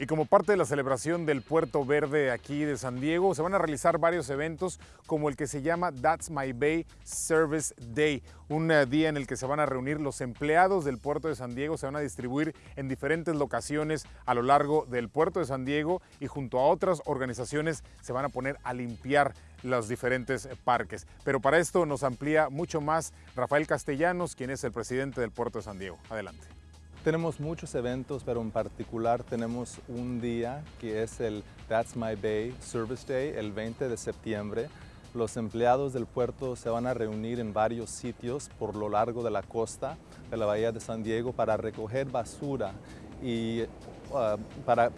Y como parte de la celebración del Puerto Verde aquí de San Diego, se van a realizar varios eventos como el que se llama That's My Bay Service Day, un eh, día en el que se van a reunir los empleados del puerto de San Diego, se van a distribuir en diferentes locaciones a lo largo del puerto de San Diego y junto a otras organizaciones se van a poner a limpiar los diferentes parques. Pero para esto nos amplía mucho más Rafael Castellanos, quien es el presidente del puerto de San Diego. Adelante. Tenemos muchos eventos, pero en particular tenemos un día que es el That's My Bay Service Day, el 20 de septiembre. Los empleados del puerto se van a reunir en varios sitios por lo largo de la costa de la Bahía de San Diego para recoger basura y uh, para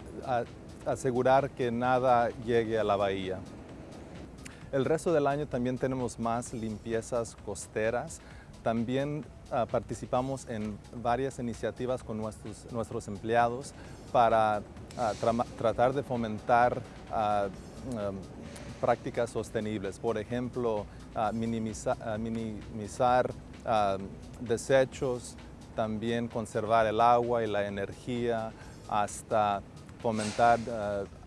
asegurar que nada llegue a la bahía. El resto del año también tenemos más limpiezas costeras. También uh, participamos en varias iniciativas con nuestros, nuestros empleados para uh, tra tratar de fomentar uh, um, prácticas sostenibles. Por ejemplo, minimiza minimizar desechos, también conservar el agua y la energía, hasta fomentar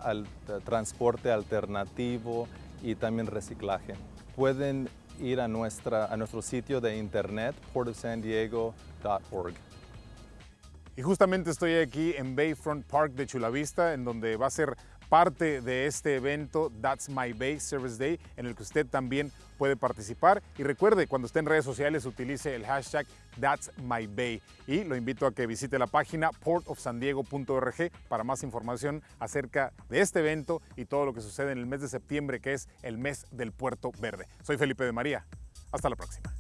el transporte alternativo y también reciclaje. Pueden ir a, nuestra, a nuestro sitio de internet portofsandiego.org. Y justamente estoy aquí en Bayfront Park de Chula Vista, en donde va a ser parte de este evento That's My Bay Service Day, en el que usted también puede participar. Y recuerde, cuando esté en redes sociales, utilice el hashtag That's My Bay. Y lo invito a que visite la página portofsandiego.org para más información acerca de este evento y todo lo que sucede en el mes de septiembre, que es el mes del Puerto Verde. Soy Felipe de María. Hasta la próxima.